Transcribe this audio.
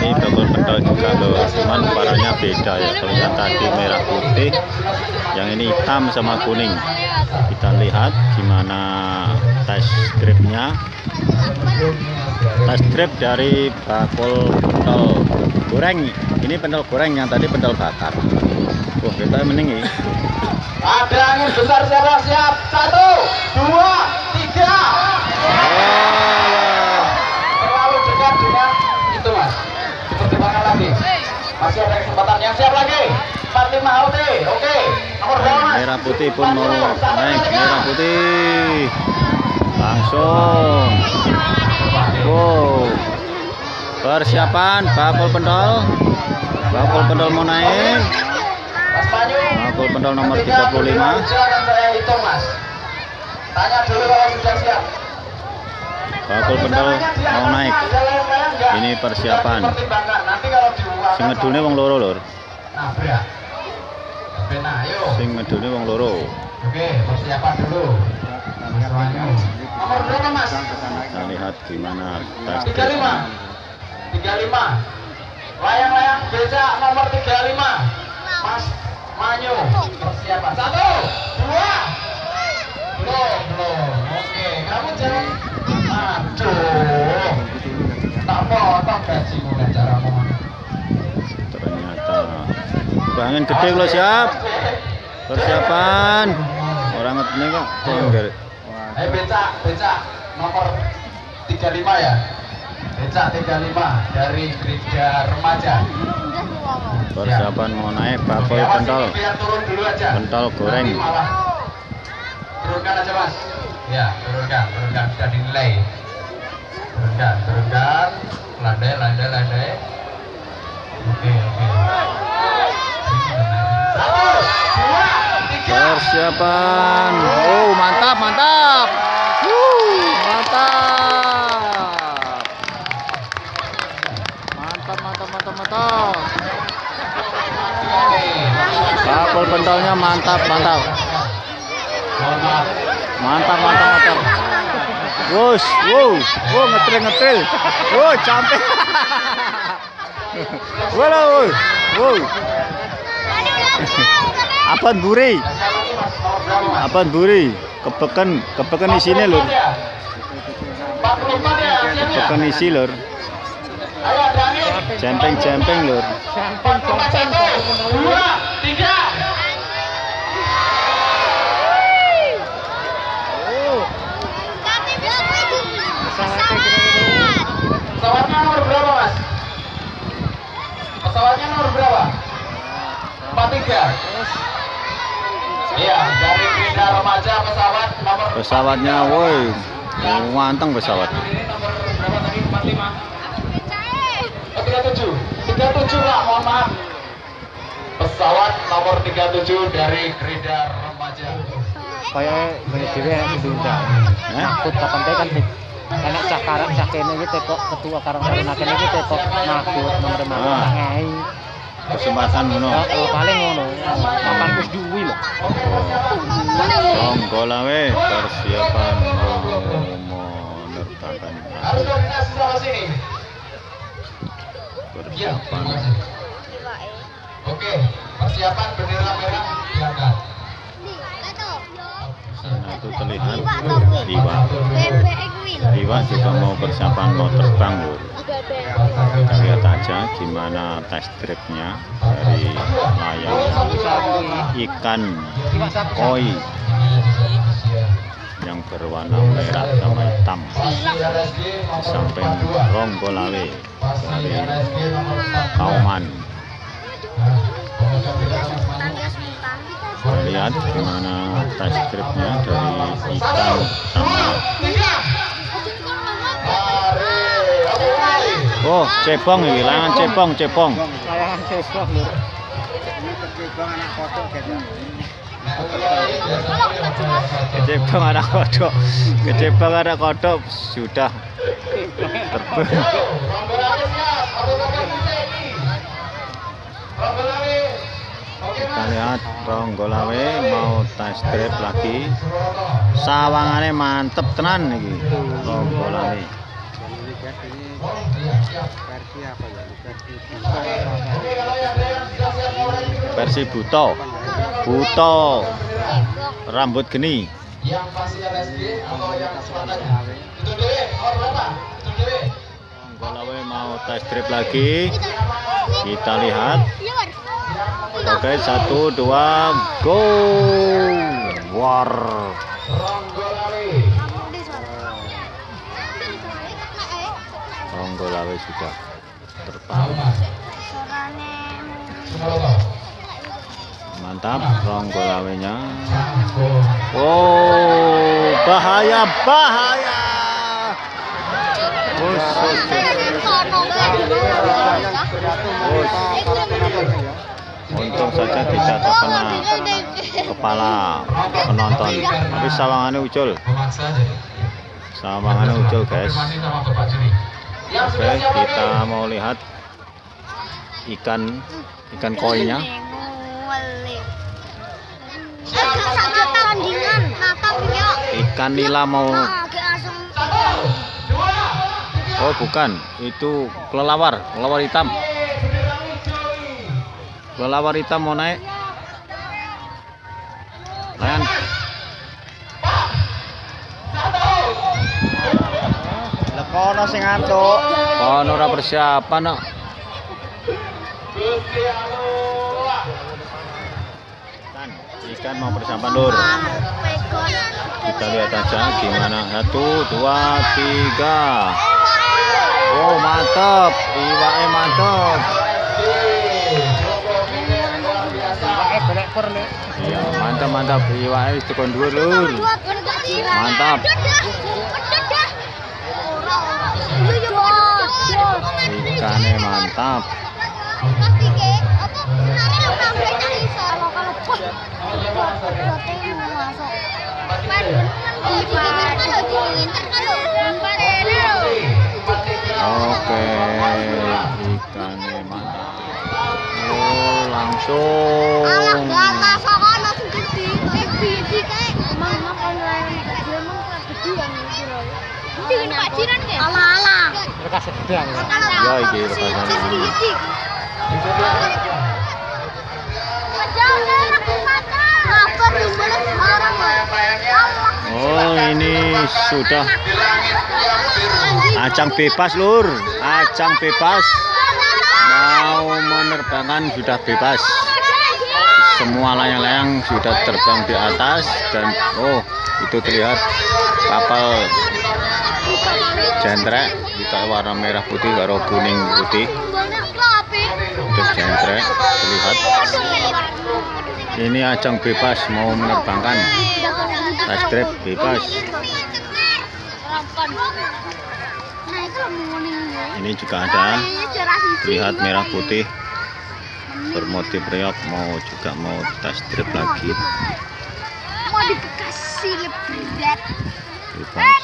ini double pentol juga loh cuman warnanya beda ya. Kalau yang tadi merah putih yang ini hitam sama kuning. Kita lihat gimana test stripnya test strip dari bakul pentol goreng. Ini pentol goreng yang tadi pentol bakar. Wah kita mending ini. Ada angin besar siapa? Siap? Satu, dua, tiga. Terlalu dekat dengan itu mas. Dipertimbangkan lagi. Masih ada kesempatan yang siap lagi. 45 OT. Oke. Nomor berapa mas? merah putih pun mau naik merah putih langsung wow persiapan bakul pendol bakul pendol mau naik bakul pendol nomor Ketika 35 beliau Silakan saya hitung mas. Tanya dulu kalau sudah siap. Bakul pendol mau naik? Ini persiapan. Sing ngedune wong loro lur sing ngedune wong loro Oke, persiapan dulu. Nomor berapa mas? kita lihat gimana tes 35 35 Layang-layang beca nomor 35 Mas Manyu Persiapan Satu ternyata. Bangun gede lo siap. Persiapan. Orang ngetene kok. Tengger Eh beca Beca Nomor 35 ya? Beca 35 Dari Gerida Remaja. Persiapan mau naik bakul pentol ini. Pentol goreng. Turunkan aja mas. Ya, turunkan, turunkan. Sudah dinilai. Turunkan, turunkan. Landai, landai, landai. Oke, oke. Satu, dua, tiga. persiapan oh mantap mantap Wuh, mantap mantap mantap mantap mantap Oke. bakul pentolnya mantap mantap mantap mantap mantap Wus, wow, wow ngetril ngetril, wow sampai, wow, wow, apaan buri, apaan buri, kepeken, kepeken di sini lur, 44 ya? 44 ya, siap ya? kepeken isi lur, Ayo, Dani. jempeng jempeng lur, 41, dua, tiga. Pesawatnya nomor berapa, Mas? Pesawatnya nomor berapa? 43. Iya, dari Gerida Remaja pesawat nomor pesawatnya, woi, manteng pesawat, Ini nomor berapa tadi? 45. Oh, 37. 37, Pak, mohon maaf. Pesawat nomor 37 dari Gerida Remaja. kayak banyak dewe yang diundang eh? takut kapan kan enak cah karang cah kene iki tekok ketua karang taruna kene iki tekok makut nomor makut Ah. ngai kesempatan ngono, oh, paling ngono. Papan wis duwi lho? Persiapan koordinasi sama sini. Iya, terima persiapan. Oke, persiapan bendera merah diangkat. sana itu terlihat Iwa Iwa juga mau persiapan mau terbang lur kita lihat aja gimana test tripnya dari layang ikan koi yang berwarna merah sama hitam. Samping Ronggolawe dari Kauman. Kita lihat gimana test tripnya dari ikan sama Oh, cepong iki, layangan cepong, cepong. Layangan cepong. lho. Cebong anak kodok gitu. Cebong anak kodok. Cebong anak kodok sudah. Kita lihat Ronggolawe mau test drive lagi. Sawangane mantep tenan iki Ronggolawe. Versi apa ya? Versi versi buto buto rambut geni. Yang pasti LSD atau yang selatanya? Itu dewe, oh berapa? Itu dewe. Ronggolawe mau test drive lagi. Kita lihat. Oke satu dua go. War Ronggolawe. Sudah terbang Tahu mas? Sumaloto. mantap Ronggolawenya Sangko. oh bahaya bahaya. Untung saja tidak terkena kepala penonton. Tapi sawangannya ucul. Sawangannya ucul, guys. Oke, kita mau lihat ikan ikan koinya. Ikan nila mau. Oh, bukan. Itu kelelawar, kelelawar hitam. Kelelawar hitam mau naik. Lekono sing ngantuk Oh, ora persiapan, no. Gusti Allah. Ikan, mau persiapan, Lur. Kita lihat aja gimana. Satu, dua, tiga. Oh, mantap. Iwaknya mantap. eh Iya, mantap, mantap. Iwaknya tekan dua, Lur. Mantap. Mantap. Oke, ikannya. Oh, langsung. Ala-ala. mereka sedang ya Ya, iki rekasane. Oh, ini sudah Di langit yang biru. ajang bebas, Lur. Ajang bebas. Mau menerbangkan sudah bebas. Semua layang-layang sudah terbang di atas dan oh, itu terlihat kapal jentrek kita warna merah putih karo kuning putih. Itu jentrek terlihat ini ajang bebas mau menerbangkan. Test drive bebas. Ini juga ada. Lihat merah putih. Bermotif reok mau juga mau test drive lagi. Mau di Bekasi berat bebas